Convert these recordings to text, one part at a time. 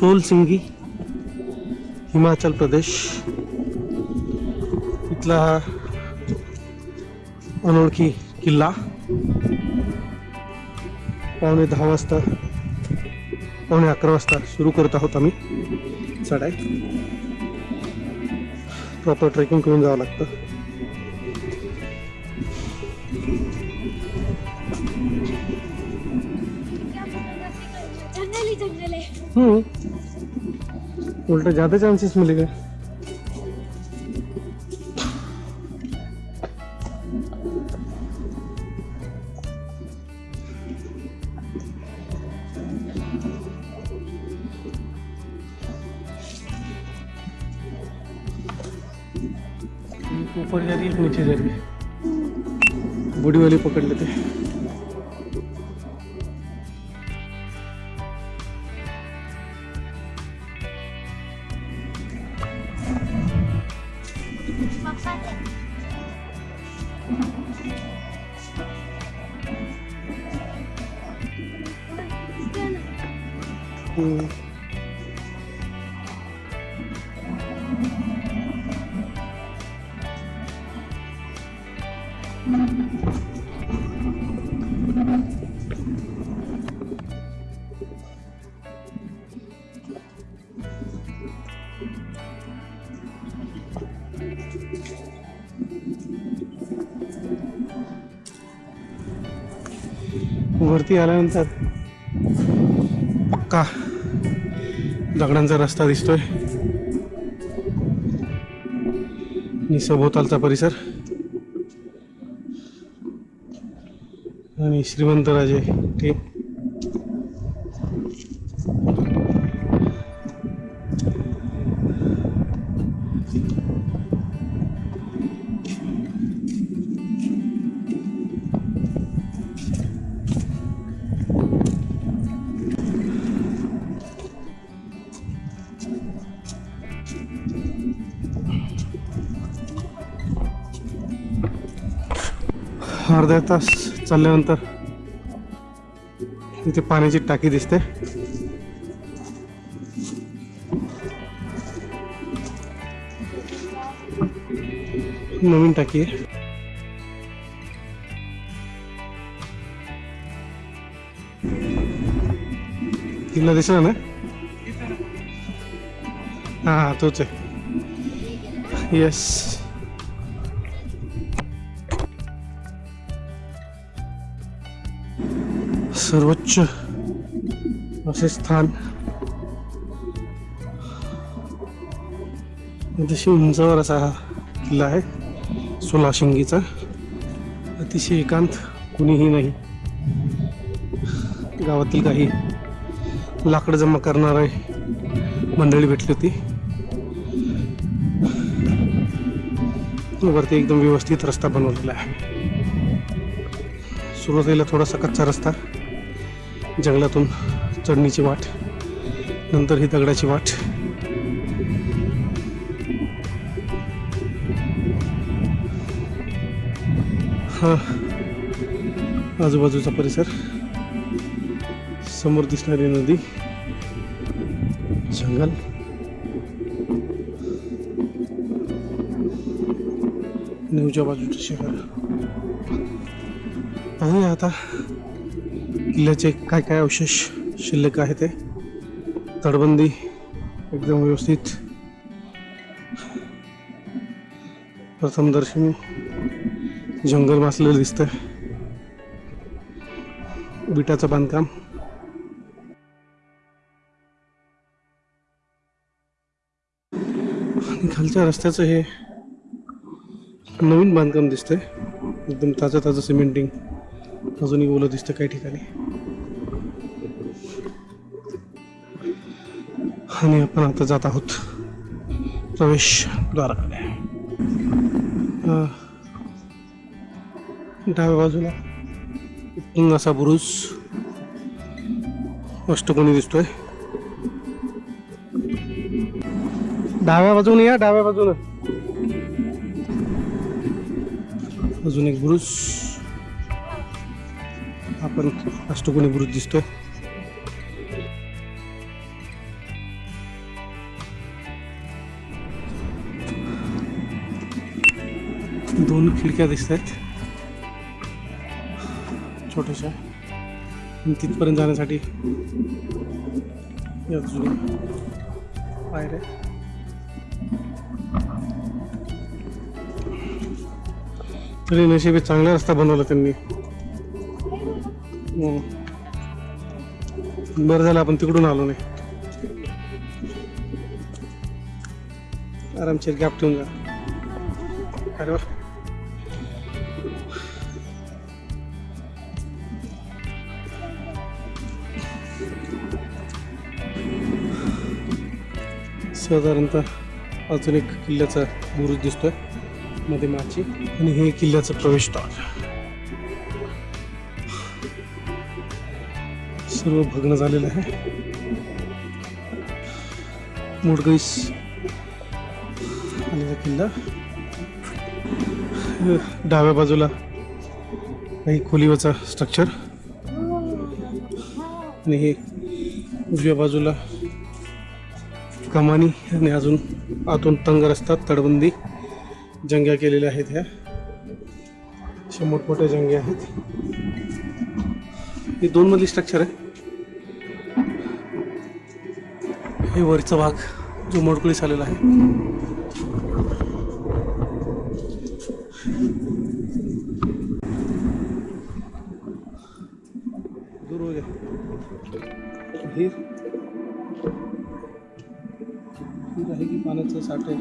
Soul सिंगी Himachal Pradesh. इथला हा अनोळखी किल्ला. पावणे दहा वाजता पावणे अकरा वाजता सुरू करत आहोत आम्ही. चढाई. प्रॉपर ट्रेकिंग करून जावं लागतं. जंगल. हम्म. उल्टा ज़्यादा चांसेस मिलेगा। ऊपर जा रही है नीचे जा रही है। बड़ी वाली पकड़ लेते हैं। हम्म. वरती आल्यानंतर पक्का दगडांचा रस्ता दिसतोय. आणि सभोवतालचा परिसर. आणि श्रीमंतराजे ते अर्धा तास चालल्यानंतर इथे पाण्याची टाकी दिसते. नवीन टाकी आहे. तिला दिसला ना? हा हा तोच आहे. येस सर्वोच्च असे स्थान. अतिशय उंचावर असा हा किल्ला आहे सोलाशिंगीचा. अतिशय एकांत कुणीही नाही. गावातील काही लाकडं जमा करणारे मंडळी भेटली होती. वरती एकदम व्यवस्थित रस्ता बनवलेला आहे. सुरुवातीला थोडासा कच्चा रस्ता. जंगलातून चढणीची वाट नंतर ही दगडाची वाट. हा आजूबाजूचा परिसर समोर दिसणारी नदी जंगल. नेवच्या बाजूचे शहर. आणि आता किल्ल्याचे काय काय अवशेष शिल्लक आहे ते? तटबंदी एकदम व्यवस्थित. प्रथम दर्शनी. जंगल मासलेलं दिसतंय. विटाचं बांधकाम. आणि खालच्या रस्त्याचं हे नवीन बांधकाम दिसतंय. एकदम ताजं ताजं सिमेंटिंग. अजूनही ओलं दिसतं काही ठिकाणी. आणि आपण आता जात आहोत प्रवेशद्वाराकडे डाव्या बाजूला उत्तुंग असा बुरुज अष्टकोनी दिसतोय. डाव्या बाजूने या डाव्या बाजूने. अजून एक बुरुज. आपण अष्टकोणी बुरुज दिसतोय. दोन खिडक्या दिसत आहेत छोट्याशा तिथपर्यंत जाण्यासाठी या पायऱ्या तरी नशिबी चांगला रस्ता बनवला त्यांनी. हो. बरं झालं आपण तिकडून आलो नाही. आरामशीर गॅप ठेवून जा. अरे वा. साधारणतः अजून एक किल्ल्याचा बुरुज दिसतोयमध्ये माची आणि हे किल्ल्याचं प्रवेशद्वार. सर्व भग्न झालेलं आहे. मोडगईस आलेला किल्ला. डाव्या बाजूला काही खोलीवरचा स्ट्रक्चर आणि हे उजव्या बाजूला कमानी आणि अजून आतून तंग रस्ता तडबंदी जंग्या केलेल्या आहेत ह्या. अशा मोठमोठ्या जंग्या आहेत. हे दोन मधली स्ट्रक्चर आहे. हे वरचा भाग जो मोडकुळीस आलेला आहे. पाण्याचं साठे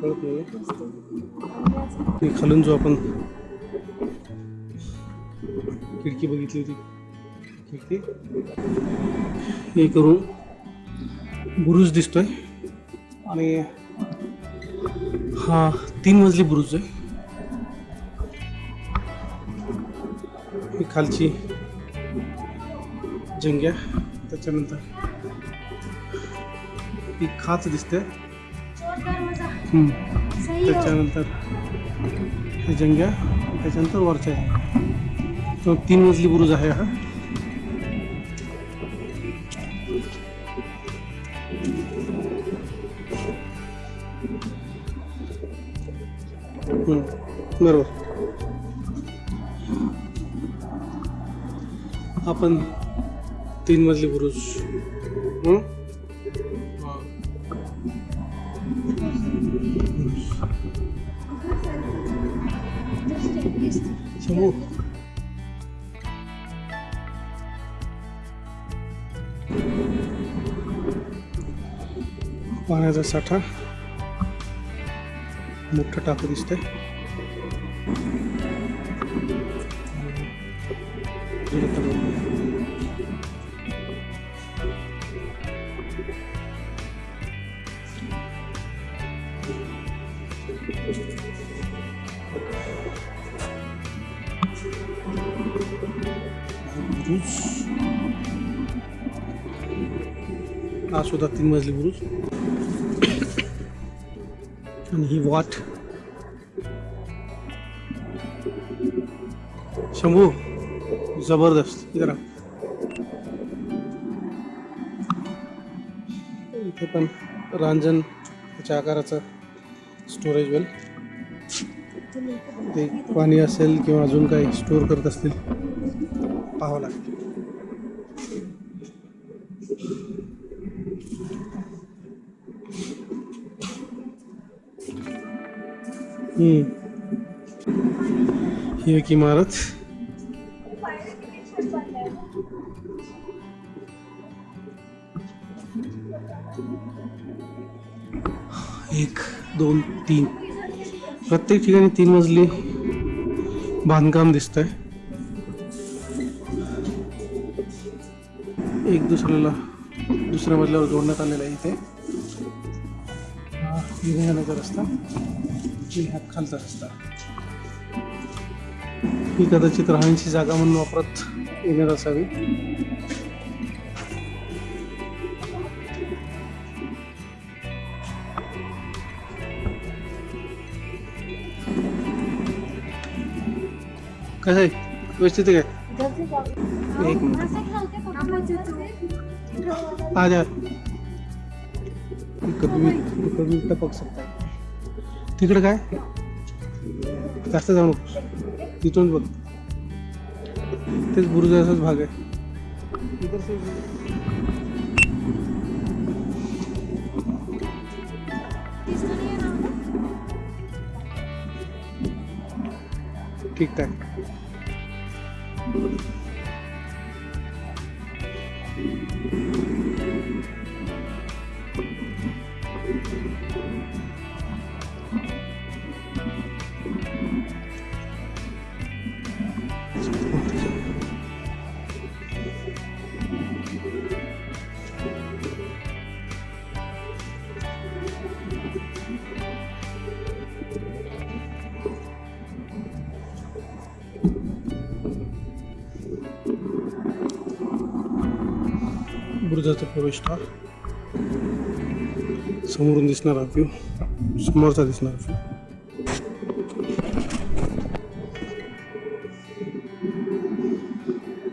कळते खालून जो आपण खिडकी बघितली होती. खिडकी. हे करून बुरुज दिसतोय. आणि हा तीन मजली बुरुज आहे. ही खालची जंग्या. त्याच्यानंतर ही खाच दिसते. हो. त्याच्यानंतर हे जंग्या त्याच्यानंतर वरच्या आहे तो तीन मजली बुरुज आहे हा. बरोबर. आपण तीन मजली बुरुज शंभू पाण्याचा साठा. मोठं टाकू दिसतंय. बुरुज हा सुद्धा तीन मजली बुरुज. आणि ही वाट. शंभू जबरदस्त. करा इथे पण रांजण त्याच्या आकाराचं स्टोरेज वेल ते पाणी असेल किंवा अजून काही स्टोअर करत असतील पाहावं लागेल. ही एक इमारत. एक दोन तीन. प्रत्येक ठिकाणी तीन मजली बांधकाम दिसतंय. एक दुसऱ्याला दुसऱ्या मजल्यावर जोडण्यात आलेला आहे इथे. हा रस्ता. आणि हा खालचा रस्ता ही कदाचित राहण्याची जागा म्हणून वापरत येणार असावी. कसं आहे व्यवस्थित आहे काय? एक मिनिट. आ कभी कभी टपक सकता तिकडे काय? जास्त जाऊ नकोस. तिथून बघ. तेच बुरुजाचाच भाग आहे. ठीक से बुरुजाचा प्रवेशद्वार समोरून दिसणारा व्ह्यू समोरचा दिसणारा व्ह्यू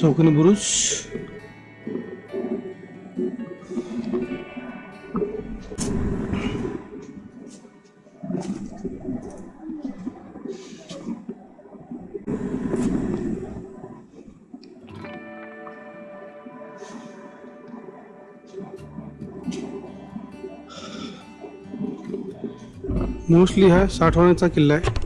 चौकाने बुरुज मोस्टली हा साठवण्याचा किल्ला आहे.